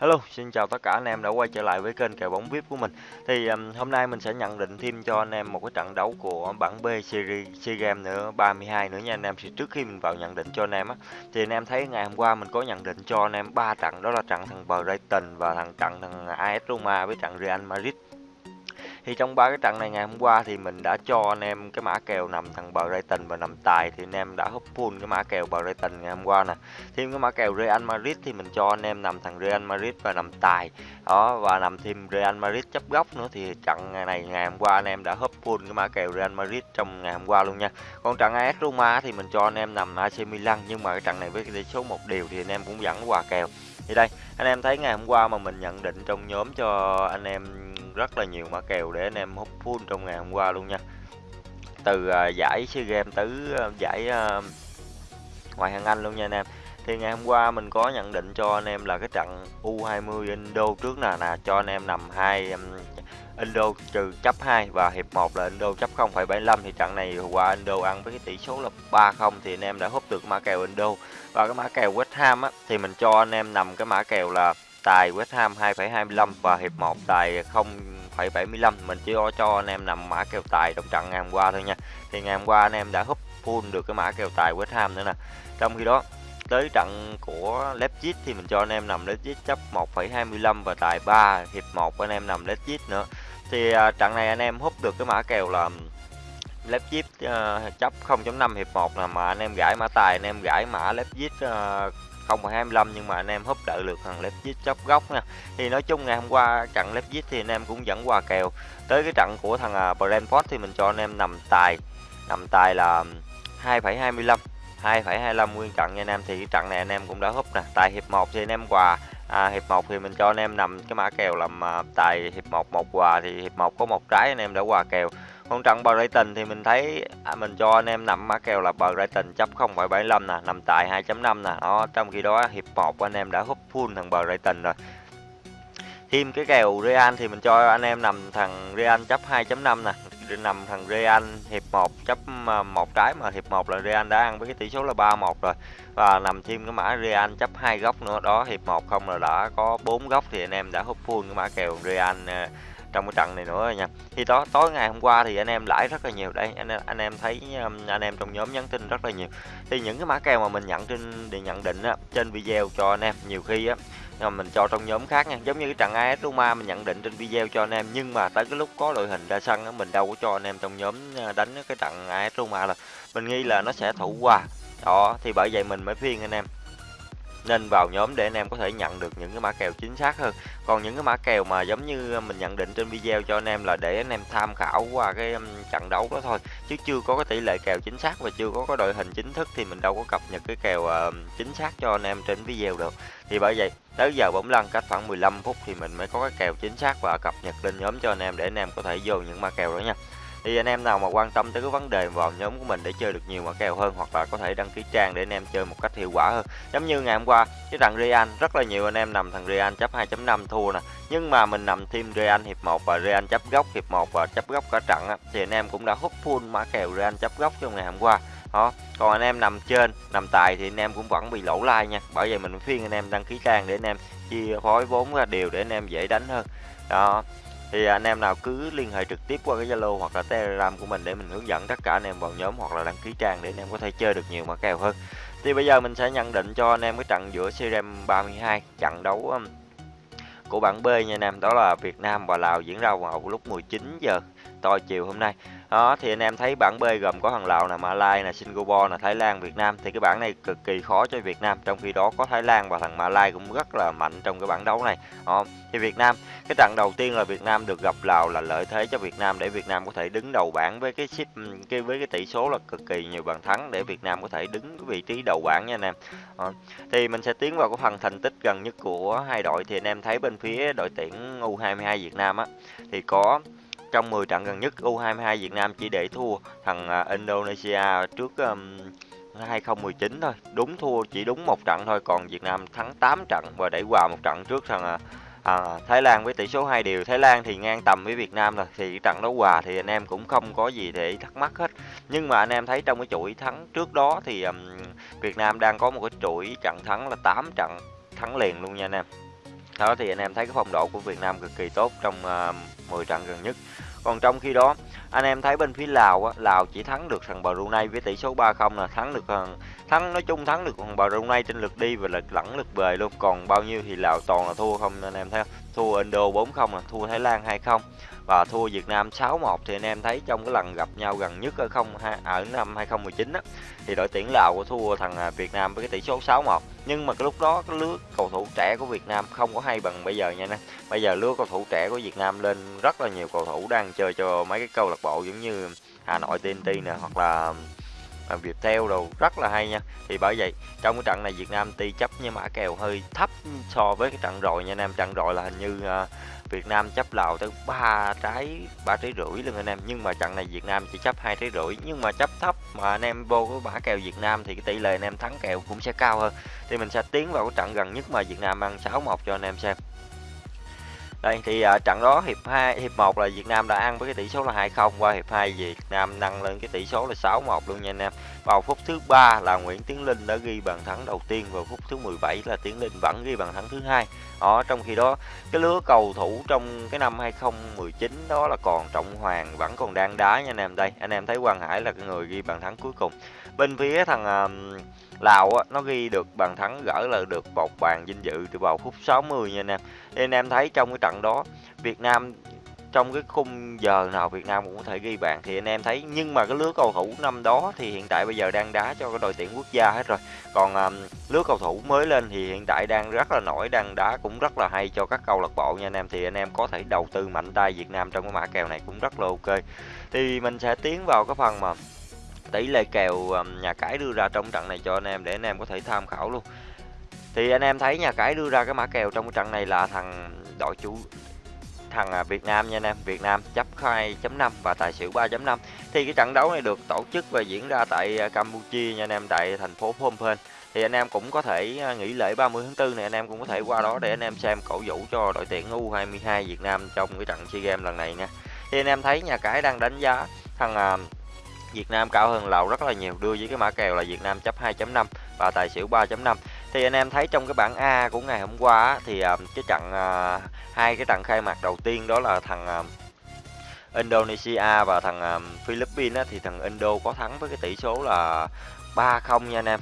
Hello, xin chào tất cả anh em đã quay trở lại với kênh kèo bóng VIP của mình. Thì um, hôm nay mình sẽ nhận định thêm cho anh em một cái trận đấu của bảng B series SEA Games nữa 32 nữa nha anh em. Thì trước khi mình vào nhận định cho anh em á thì anh em thấy ngày hôm qua mình có nhận định cho anh em ba trận đó là trận thằng Brighton và thằng trận thằng AS Roma với trận Real Madrid thì trong ba cái trận này ngày hôm qua thì mình đã cho anh em cái mã kèo nằm thằng Brighton và nằm tài thì anh em đã hấp full cái mã kèo Brighton ngày hôm qua nè. Thêm cái mã kèo Real Madrid thì mình cho anh em nằm thằng Real Madrid và nằm tài. Đó, và nằm thêm Real Madrid chấp góc nữa thì trận này ngày hôm qua anh em đã hấp full cái mã kèo Real Madrid trong ngày hôm qua luôn nha. Còn trận AS Roma thì mình cho anh em nằm AC Milan nhưng mà cái trận này với cái tỷ số một điều thì anh em cũng vẫn hòa kèo thì đây anh em thấy ngày hôm qua mà mình nhận định trong nhóm cho anh em rất là nhiều mã kèo để anh em hút full trong ngày hôm qua luôn nha. Từ uh, giải SEA Games tới uh, giải à, uh, ngoại hạng Anh luôn nha anh em. Thì ngày hôm qua mình có nhận định cho anh em là cái trận U20 Indo trước nè nè cho anh em nằm hai Indo trừ chấp 2 và hiệp 1 là Indo chấp 0,75 thì trận này qua Indo ăn với cái tỷ số là 3-0 thì anh em đã hút được mã kèo Indo. Và cái mã kèo West Ham á, thì mình cho anh em nằm cái mã kèo là tài West Ham 2,25 và hiệp 1 tài 0,75 mình chỉ cho anh em nằm mã kèo tài trong trận ngày hôm qua thôi nha. Thì ngày hôm qua anh em đã húp full được cái mã kèo tài West Ham nữa nè. Trong khi đó tới trận của Leipzig thì mình cho anh em nằm Leipzig chấp 1,25 và tài 3 hiệp 1 anh em nằm Leipzig nữa thì à, trận này anh em hút được cái mã kèo là Leipzig uh, ờ, chấp 0.5 hiệp 1 là mà anh em gãi mã tài anh em gãi mã Leipzig uh, 0,25 nhưng mà anh em húp đợi được thằng Leipzig chấp góc nha. Thì nói chung ngày hôm qua trận Leipzig thì anh em cũng dẫn qua kèo. Tới cái trận của thằng uh, Brentford thì mình cho anh em nằm tài nằm tài là 2.25 2,25 nguyên trận nha anh em. Thì cái trận này anh em cũng đã húp nè tại hiệp 1 thì anh em quà à, hiệp 1 thì mình cho anh em nằm cái mã kèo làm à, tài hiệp 1 một quà thì hiệp 1 có một trái anh em đã quà kèo còn trận Brighton thì mình thấy à, mình cho anh em nằm mã kèo là Brighton chấp 0.75 nè, nằm tại 2.5 nè. Đó, trong khi đó hiệp 1 anh em đã húp full thằng Brighton rồi. Thêm cái kèo Real thì mình cho anh em nằm thằng Real chấp 2.5 nè, nằm thằng Real hiệp 1 chấp ờ, một trái mà hiệp 1 là Real đã ăn với cái tỷ số là 3-1 rồi. Và nằm thêm cái mã Real chấp hai góc nữa đó, hiệp 1 không là đã có bốn góc thì anh em đã hút full cái mã kèo Real ờ, trong cái trận này nữa nha. Thì đó tối ngày hôm qua thì anh em lãi rất là nhiều. Đây anh anh em thấy anh em trong nhóm nhắn tin rất là nhiều. Thì những cái mã kèo mà mình nhận trên để nhận định á, trên video cho anh em nhiều khi á mà mình cho trong nhóm khác nha. Giống như cái trận AS Roma mình nhận định trên video cho anh em, nhưng mà tới cái lúc có đội hình ra sân đó mình đâu có cho anh em trong nhóm à, đánh cái trận AS Roma là mình nghi là nó sẽ thủ qua đó, thì bởi vậy mình mới phiên anh em nên vào nhóm để anh em có thể nhận được những cái mã kèo chính xác hơn. Còn những cái mã kèo mà giống như mình nhận định trên video cho anh em là để anh em tham khảo qua cái trận đấu đó thôi. Chứ chưa có cái tỷ lệ kèo chính xác và chưa có cái đội hình chính thức thì mình đâu có cập nhật cái kèo ờ, chính xác cho anh em trên video được. Thì bởi vậy, tới giờ bóng lăn cách khoảng 15 phút thì mình mới có cái kèo chính xác và cập nhật lên nhóm cho anh em để anh em có thể vô những mã kèo đó nha thì anh em nào mà quan tâm tới cái vấn đề vào nhóm của mình để chơi được nhiều mã kèo hơn hoặc là có thể đăng ký trang để anh em chơi một cách hiệu quả hơn. Giống như ngày hôm qua cái thằng Real rất là nhiều anh em nằm thằng Real chấp 2.5 thua nè. Nhưng mà mình nằm thêm Real hiệp 1 và Real chấp góc hiệp 1 và chấp góc cả trận á, thì anh em cũng đã hút full mã kèo Real chấp góc trong ngày hôm qua. Đó còn anh em nằm trên nằm tài thì anh em cũng vẫn bị lỗ like nha. Bởi vậy mình khuyên anh em đăng ký trang để anh em chia phối vốn ra đều để anh em dễ đánh hơn. Đó thì anh em nào cứ liên hệ trực tiếp qua cái Zalo hoặc là Telegram của mình để mình hướng dẫn tất cả anh em vào nhóm hoặc là đăng ký trang để anh em có thể chơi được nhiều mã kèo hơn. Thì bây giờ mình sẽ nhận định cho anh em cái trận giữa CRM 32 trận đấu um, của bảng B nha anh em, đó là Việt Nam và Lào diễn ra vào lúc 19 giờ tối chiều hôm nay đó, thì anh em thấy bảng B gồm có thằng Lào là Malai là Singapore là Thái Lan, Việt Nam thì cái bảng này cực kỳ khó cho Việt Nam, trong khi đó có Thái Lan và thằng Malai cũng rất là mạnh trong cái bảng đấu này đó. thì Việt Nam, cái trận đầu tiên là Việt Nam được gặp Lào là lợi thế cho Việt Nam để Việt Nam có thể đứng đầu bảng với cái ship ừ, cái, với cái tỷ số là cực kỳ nhiều bàn thắng để Việt Nam có thể đứng cái vị trí đầu bảng nha anh em đó. thì mình sẽ tiến vào cái phần thành tích gần nhất của hai đội thì anh em thấy bên phía đội tuyển U22 Việt Nam á, thì có trong 10 trận gần nhất U22 Việt Nam chỉ để thua thằng à, Indonesia trước um, 2019 thôi. Đúng thua chỉ đúng một trận thôi còn Việt Nam thắng 8 trận và đẩy hòa một trận trước thằng à, à, Thái Lan với tỷ số hai đều. Thái Lan thì ngang tầm với Việt Nam rồi thì trận đấu hòa thì anh em cũng không có gì để thắc mắc hết. Nhưng mà anh em thấy trong cái chuỗi thắng trước đó thì um, Việt Nam đang có một cái chuỗi trận thắng là 8 trận thắng liền luôn nha anh em. Đó thì anh em thấy cái phong độ của Việt Nam cực kỳ tốt trong uh, 10 trận gần nhất. Còn trong khi đó, anh em thấy bên phía Lào á, Lào chỉ thắng được thằng Brunei với tỷ số 3-0 là thắng được thằng thắng nói chung thắng được thằng Brunei trên lượt đi và lượt lẫn lượt về luôn. Còn bao nhiêu thì Lào toàn là thua không anh em thấy không? Thua Indo 4-0 là thua Thái Lan 2-0 và thua Việt Nam 6-1 thì anh em thấy trong cái lần gặp nhau gần nhất ở không ở à, năm 2019 á, thì đội tuyển Lào có thua thằng à, Việt Nam với cái tỷ số 6-1 nhưng mà cái lúc đó cái lứa cầu thủ trẻ của Việt Nam không có hay bằng bây giờ nha nè bây giờ lứa cầu thủ trẻ của Việt Nam lên rất là nhiều cầu thủ đang chơi cho mấy cái câu lạc bộ giống như Hà Nội TNT nè, hoặc là à, Viettel đồ rất là hay nha. Thì bởi vậy trong cái trận này Việt Nam tuy chấp nhưng mã kèo hơi thấp so với cái trận rồi nha anh em. Trận rồi là hình như uh, Việt Nam chấp Lào tới ba trái ba trái rưỡi luôn anh em. Nhưng mà trận này Việt Nam chỉ chấp hai trái rưỡi. Nhưng mà chấp thấp mà anh em vô cái mã kèo Việt Nam thì cái tỷ lệ anh em thắng kèo cũng sẽ cao hơn. Thì mình sẽ tiến vào cái trận gần nhất mà Việt Nam ăn 6-1 cho anh em xem đây thì uh, trận đó hiệp 2 hiệp 1 là Việt Nam đã ăn với cái tỷ số là 2-0 qua hiệp 2 Việt Nam nâng lên cái tỷ số là 6-1 luôn nha anh em. Vào phút thứ ba là Nguyễn Tiến Linh đã ghi bàn thắng đầu tiên vào phút thứ 17 là Tiến Linh vẫn ghi bàn thắng thứ hai. Ở trong khi đó cái lứa cầu thủ trong cái năm 2019 đó là còn Trọng Hoàng vẫn còn đang đá nha anh em đây. Anh em thấy Quang Hải là cái người ghi bàn thắng cuối cùng. Bên phía thằng uh, Lào á, nó ghi được bàn thắng gỡ là được một bàn vinh dự từ vào phút 60 nha anh em. Nên anh em thấy trong cái trận đó Việt Nam trong cái khung giờ nào Việt Nam cũng có thể ghi bàn thì anh em thấy. Nhưng mà cái lứa cầu thủ năm đó thì hiện tại bây giờ đang đá cho cái đội tuyển quốc gia hết rồi. Còn um, lứa cầu thủ mới lên thì hiện tại đang rất là nổi đang đá cũng rất là hay cho các câu lạc bộ nha anh em. Thì anh em có thể đầu tư mạnh tay Việt Nam trong cái mã kèo này cũng rất là ok. Thì mình sẽ tiến vào cái phần mà tỷ lệ kèo nhà cái đưa ra trong trận này cho anh em để anh em có thể tham khảo luôn. Thì anh em thấy nhà cái đưa ra cái mã kèo trong cái trận này là thằng đội chủ, thằng à, Việt Nam nha anh em. Việt Nam chấp 2.5 và tài xỉu 3.5 thì cái trận đấu này được tổ chức và diễn ra tại à, Campuchia nha anh em, tại thành phố Phnom Penh. Thì anh em cũng có thể à, nghỉ lễ 30 tháng 4 này, anh em cũng có thể qua đó để anh em xem cổ vũ cho đội tuyển U22 Việt Nam trong cái trận SEA Games lần này nha. Thì anh em thấy nhà cái đang đánh giá thằng Việt Nam cao hơn Lào rất là nhiều, đưa với cái mã kèo là Việt Nam chấp 2.5 và tài xỉu 3.5 thì anh em thấy trong cái bảng A của ngày hôm qua thì à, cái trận à, hai cái trận khai mạc đầu tiên đó là thằng à, Indonesia và thằng Philippines thì thằng Indo có thắng với cái tỷ số là 3-0 nha anh em.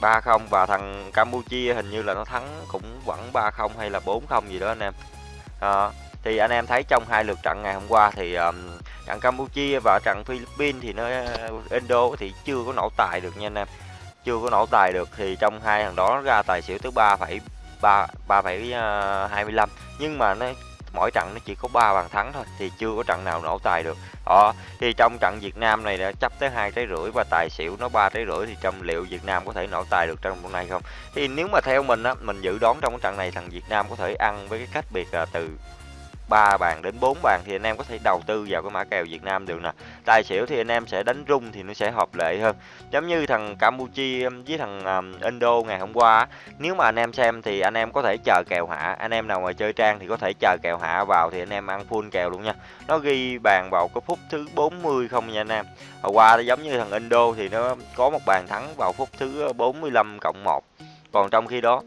3-0 và thằng Campuchia hình như là nó thắng cũng vẫn 3-0 hay là 4-0 gì đó anh em. Đó thì anh em thấy trong hai lượt trận ngày hôm qua thì um, trận Campuchia và trận Philippines thì nó ờ, Indo thì chưa có nổ tài được nha anh em. Chưa có nổ tài được thì trong hai thằng đó ra tài xỉu tới ba phẩy ba ba phẩy ờ, hai mươi lăm. Nhưng mà nó mỗi trận nó chỉ có 3 bàn thắng thôi thì chưa có trận nào nổ tài được. Đó thì trong trận Việt Nam này đã chấp tới hai trái rưỡi và tài xỉu nó ba trái rưỡi thì trong liệu Việt Nam có thể nổ tài được trong trận này không? Thì nếu mà theo mình á mình dự đoán trong cái trận này thằng Việt Nam có thể ăn với cái cách biệt là từ 3 bàn đến 4 bàn thì anh em có thể đầu tư vào cái mã kèo Việt Nam được nè. Tài xỉu thì anh em sẽ đánh rung thì nó sẽ hợp lệ hơn. Giống như thằng Campuchia um, với thằng um, Indo ngày hôm qua, nếu mà anh em xem thì anh em có thể chờ kèo hạ. Anh em nào mà chơi trang thì có thể chờ kèo hạ vào thì anh em ăn full kèo luôn nha. Nó ghi bàn vào cái phút thứ 40 không nha anh em. Hồi qua giống như thằng Indo thì nó có một bàn thắng vào phút thứ uh, 45 cộng 1. Còn trong khi đó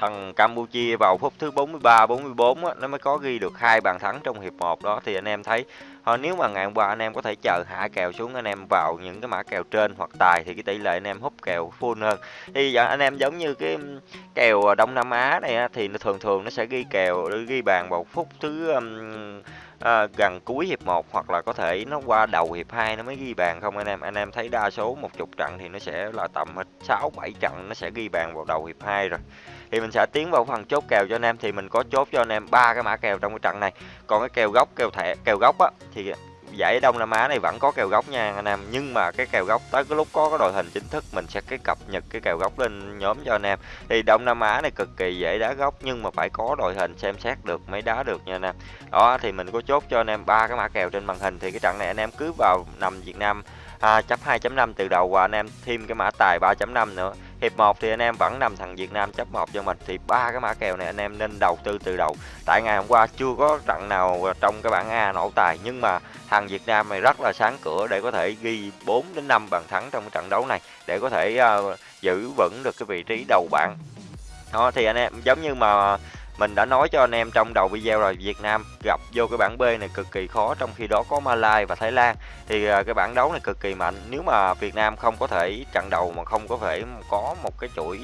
thằng Campuchia vào phút thứ 43 44 á, nó mới có ghi được hai bàn thắng trong hiệp 1 đó. Thì anh em thấy thôi nếu mà ngày hôm qua anh em có thể chờ hạ kèo xuống anh em vào những cái mã kèo trên hoặc tài thì cái tỷ lệ anh em hút kèo full hơn. Thì giờ anh em giống như cái kèo ờ, Đông Nam Á này á, thì nó thường thường nó sẽ ghi kèo ghi bàn vào phút thứ um, à, gần cuối hiệp 1 hoặc là có thể nó qua đầu hiệp 2 nó mới ghi bàn không anh em? Anh em thấy đa số một chục trận thì nó sẽ là tầm 6 7 trận nó sẽ ghi bàn vào đầu hiệp 2 rồi thì mình sẽ tiến vào phần chốt kèo cho anh em. Thì mình có chốt cho anh em ba cái mã kèo trong cái trận này. Còn cái kèo gốc kèo thẻ kèo gốc á thì giải Đông Nam Á này vẫn có kèo gốc nha anh em. Nhưng mà cái kèo gốc tới cái lúc có cái đội hình chính thức mình sẽ cái cập nhật cái kèo gốc lên nhóm cho anh em. Thì Đông Nam Á này cực kỳ dễ đá gốc nhưng mà phải có đội hình xem xét được mới đá được nha anh em. Đó thì mình có chốt cho anh em ba cái mã kèo trên màn hình. Thì cái trận này anh em cứ vào nằm Việt Nam à, chấp 2.5 từ đầu và anh em thêm cái mã tài 3.5 nữa hiệp 1 thì anh em vẫn nằm thằng Việt Nam chấp 1 cho mình. Thì ba cái mã kèo này anh em nên đầu tư từ đầu. Tại ngày hôm qua chưa có trận nào trong cái bảng A nổ tài nhưng mà thằng Việt Nam này rất là sáng cửa để có thể ghi 4 đến 5 bàn thắng trong cái trận đấu này để có thể uh, giữ vững được cái vị trí đầu bảng. Đó thì anh em giống như mà mình đã nói cho anh em trong đầu video rồi Việt Nam gặp vô cái bảng B này cực kỳ khó trong khi đó có Malaysia và Thái Lan. Thì à, cái bảng đấu này cực kỳ mạnh. Nếu mà Việt Nam không có thể trận đầu mà không có thể có một cái chuỗi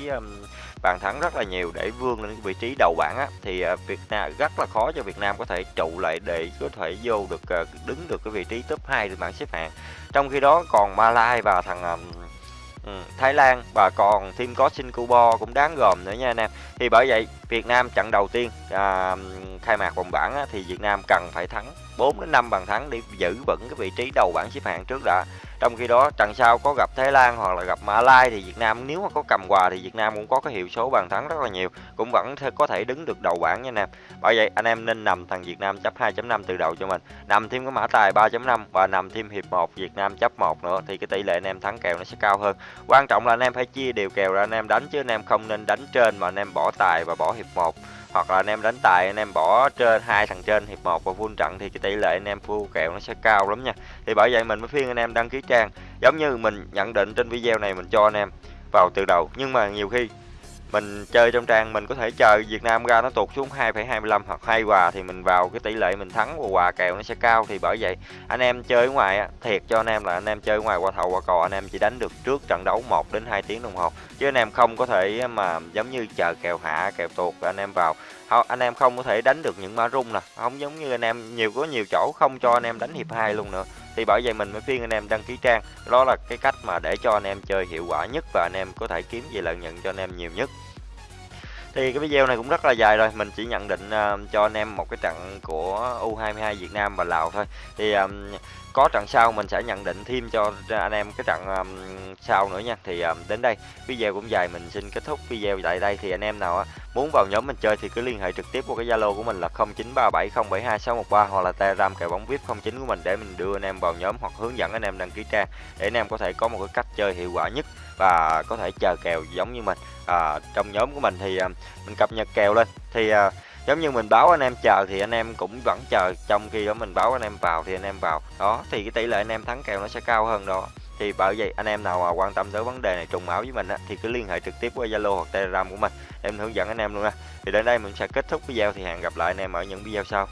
bàn thắng rất là nhiều để vươn lên vị trí đầu bảng á, thì à, Việt Nam rất là khó cho Việt Nam có thể trụ lại để có thể vô được à, đứng được cái vị trí top 2 trên bảng xếp hạng. Trong khi đó còn Malaysia và thằng Ừ, Thái Lan và còn thêm có Singapore cũng đáng gồm nữa nha anh em. Thì bởi vậy Việt Nam trận đầu tiên à, khai mạc vòng bảng á, thì Việt Nam cần phải thắng 4 đến 5 bàn thắng để giữ vững cái vị trí đầu bảng xếp hạng trước đã. Trong khi đó trận sau có gặp Thái Lan hoặc là gặp Mã Lai thì Việt Nam nếu mà có cầm quà thì Việt Nam cũng có cái hiệu số bàn thắng rất là nhiều, cũng vẫn có thể đứng được đầu bảng nha anh em. Bởi vậy anh em nên nằm thằng Việt Nam chấp 2.5 từ đầu cho mình, nằm thêm cái mã tài 3.5 và nằm thêm hiệp 1 Việt Nam chấp 1 nữa thì cái tỷ lệ anh em thắng kèo nó sẽ cao hơn. Quan trọng là anh em phải chia đều kèo ra anh em đánh chứ anh em không nên đánh trên mà anh em bỏ tài và bỏ hiệp 1 hoặc là anh em đánh tài, anh em bỏ trên hai thằng trên, hiệp 1 và full trận thì cái tỷ lệ anh em full kèo nó sẽ cao lắm nha. Thì bởi vậy mình mới khuyên anh em đăng ký trang. Giống như mình nhận định trên video này mình cho anh em vào từ đầu. Nhưng mà nhiều khi mình chơi trong trang mình có thể chờ Việt Nam ra nó tụt xuống 2,25 hoặc hai hòa thì mình vào cái tỷ lệ mình thắng và hòa kèo nó sẽ cao thì bởi vậy anh em chơi ngoài á, thiệt cho anh em là anh em chơi ngoài qua thầu qua cò anh em chỉ đánh được trước trận đấu 1 đến 2 tiếng đồng hồ chứ anh em không có thể mà giống như chờ kèo hạ kèo tuột anh em vào anh em không có thể đánh được những mã rung nè không giống như anh em nhiều có nhiều chỗ không cho anh em đánh hiệp hai luôn nữa thì bởi vậy mình mới khuyên anh em đăng ký trang đó là cái cách mà để cho anh em chơi hiệu quả nhất và anh em có thể kiếm về lợi nhuận cho anh em nhiều nhất thì cái video này cũng rất là dài rồi. Mình chỉ nhận định uh, cho anh em một cái trận của U22 Việt Nam và Lào thôi. Thì um, có trận sau mình sẽ nhận định thêm cho anh em cái trận um, sau nữa nha. Thì um, đến đây. Video cũng dài mình xin kết thúc video tại đây. Thì anh em nào uh, muốn vào nhóm mình chơi thì cứ liên hệ trực tiếp qua cái zalo của mình là 0937072613 hoặc là telegram kèo bóng vip 09 của mình để mình đưa anh em vào nhóm hoặc hướng dẫn anh em đăng ký trang để anh em có thể có một cái cách chơi hiệu quả nhất và có thể chờ kèo giống như mình. À, trong nhóm của mình thì à, mình cập nhật kèo lên thì à, giống như mình báo anh em chờ thì anh em cũng vẫn chờ trong khi đó mình báo anh em vào thì anh em vào. Đó thì cái tỷ lệ anh em thắng kèo nó sẽ cao hơn đó thì bởi vậy anh em nào mà quan tâm tới vấn đề này trùng máu với mình á, thì cứ liên hệ trực tiếp qua Zalo hoặc Telegram của mình. Em hướng dẫn anh em luôn nha. Thì đến đây mình sẽ kết thúc video thì hẹn gặp lại anh em ở những video sau.